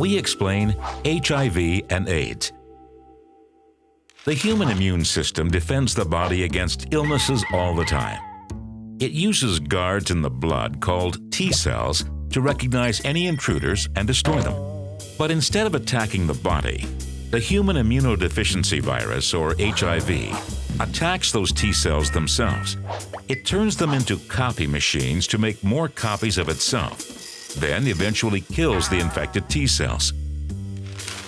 we explain HIV and AIDS. The human immune system defends the body against illnesses all the time. It uses guards in the blood called T cells to recognize any intruders and destroy them. But instead of attacking the body, the human immunodeficiency virus, or HIV, attacks those T cells themselves. It turns them into copy machines to make more copies of itself, then eventually kills the infected T cells.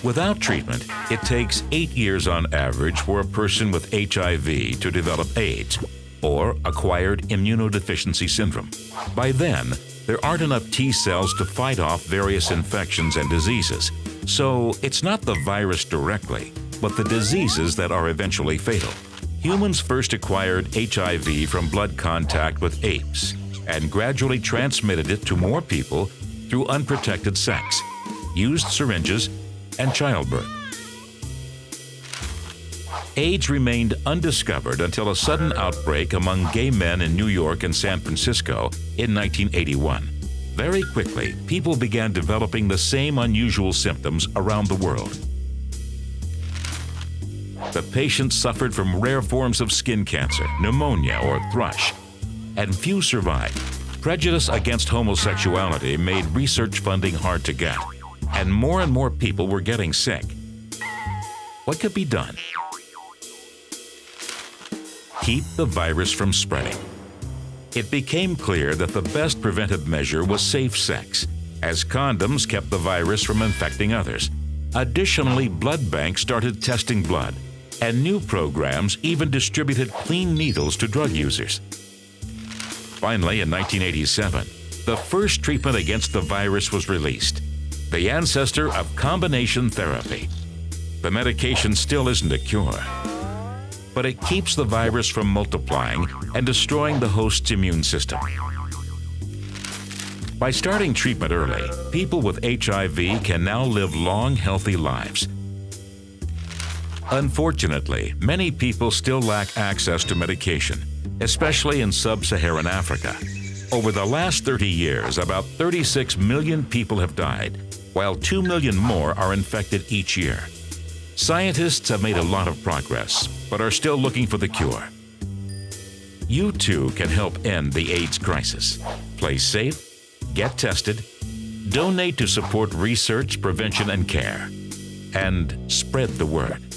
Without treatment, it takes eight years on average for a person with HIV to develop AIDS, or acquired immunodeficiency syndrome. By then, there aren't enough T cells to fight off various infections and diseases, so it's not the virus directly, but the diseases that are eventually fatal. Humans first acquired HIV from blood contact with apes and gradually transmitted it to more people through unprotected sex, used syringes, and childbirth. AIDS remained undiscovered until a sudden outbreak among gay men in New York and San Francisco in 1981. Very quickly, people began developing the same unusual symptoms around the world. The patients suffered from rare forms of skin cancer, pneumonia, or thrush, and few survived. Prejudice against homosexuality made research funding hard to get, and more and more people were getting sick. What could be done? Keep the virus from spreading. It became clear that the best preventive measure was safe sex, as condoms kept the virus from infecting others. Additionally, blood banks started testing blood, and new programs even distributed clean needles to drug users. Finally, in 1987, the first treatment against the virus was released, the ancestor of combination therapy. The medication still isn't a cure, but it keeps the virus from multiplying and destroying the host's immune system. By starting treatment early, people with HIV can now live long, healthy lives. Unfortunately, many people still lack access to medication, especially in sub-Saharan Africa. Over the last 30 years, about 36 million people have died, while 2 million more are infected each year. Scientists have made a lot of progress, but are still looking for the cure. You too can help end the AIDS crisis. Play safe, get tested, donate to support research, prevention, and care, and spread the word.